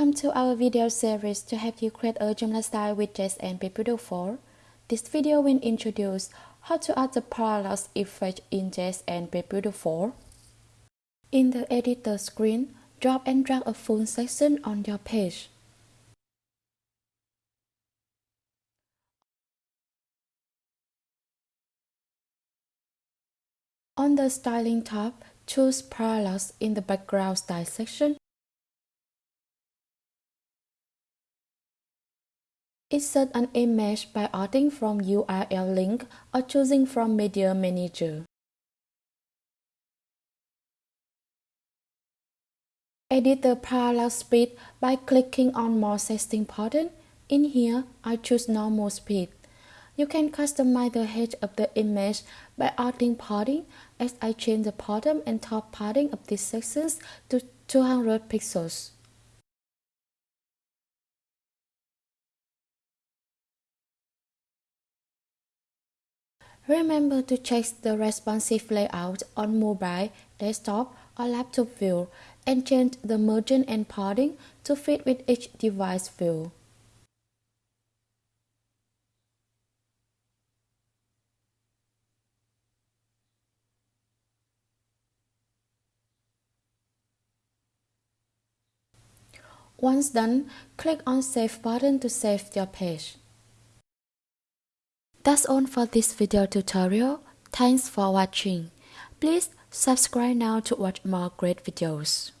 Welcome to our video series to help you create a Joomla style widget and PageBuilder 4. This video will introduce how to add the parallax effect in JSN PageBuilder 4. In the editor screen, drop and drag a full section on your page. On the Styling tab, choose Parallax in the Background Style section Insert an image by adding from URL link or choosing from Media Manager. Edit the parallax speed by clicking on More Setting button. In here, I choose Normal Speed. You can customize the height of the image by adding padding as I change the bottom and top padding of these sections to 200 pixels. Remember to check the responsive layout on mobile, desktop, or laptop view and change the margin and padding to fit with each device view. Once done, click on Save button to save your page. That's all for this video tutorial. Thanks for watching. Please subscribe now to watch more great videos.